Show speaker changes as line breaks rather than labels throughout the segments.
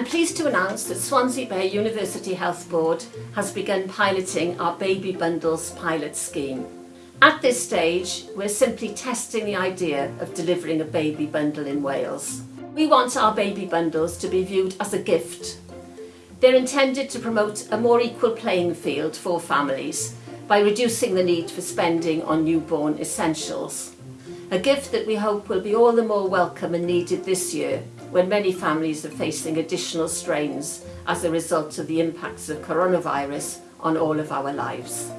I'm pleased to announce that Swansea Bay University Health Board has begun piloting our Baby Bundles pilot scheme. At this stage, we're simply testing the idea of delivering a baby bundle in Wales. We want our baby bundles to be viewed as a gift. They're intended to promote a more equal playing field for families by reducing the need for spending on newborn essentials. A gift that we hope will be all the more welcome and needed this year when many families are facing additional strains as a result of the impacts of coronavirus on all of our lives.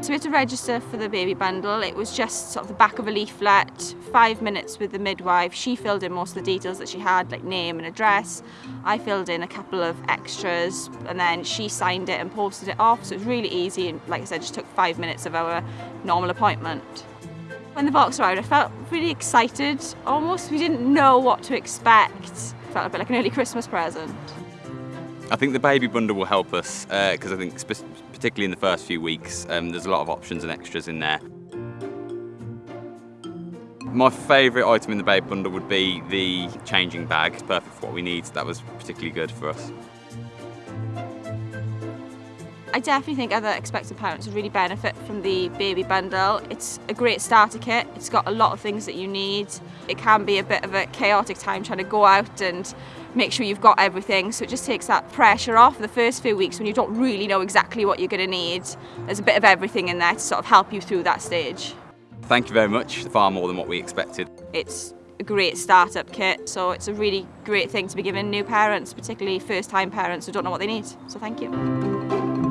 So we had to register for the baby bundle. It was just sort of the back of a leaflet, five minutes with the midwife. She filled in most of the details that she had, like name and address. I filled in a couple of extras and then she signed it and posted it off. So it was really easy and like I said, just took five minutes of our normal appointment. When the box arrived, I felt really excited, almost. We didn't know what to expect. It felt a bit like an early Christmas present.
I think the baby bundle will help us because uh, I think particularly in the first few weeks um, there's a lot of options and extras in there. My favourite item in the baby bundle would be the changing bag. It's perfect for what we need. That was particularly good for us.
I definitely think other expectant parents would really benefit from the baby bundle. It's a great starter kit. It's got a lot of things that you need. It can be a bit of a chaotic time trying to go out and make sure you've got everything so it just takes that pressure off the first few weeks when you don't really know exactly what you're going to need. There's a bit of everything in there to sort of help you through that stage.
Thank you very much, far more than what we expected.
It's a great startup kit so it's a really great thing to be giving new parents, particularly first time parents who don't know what they need. So thank you.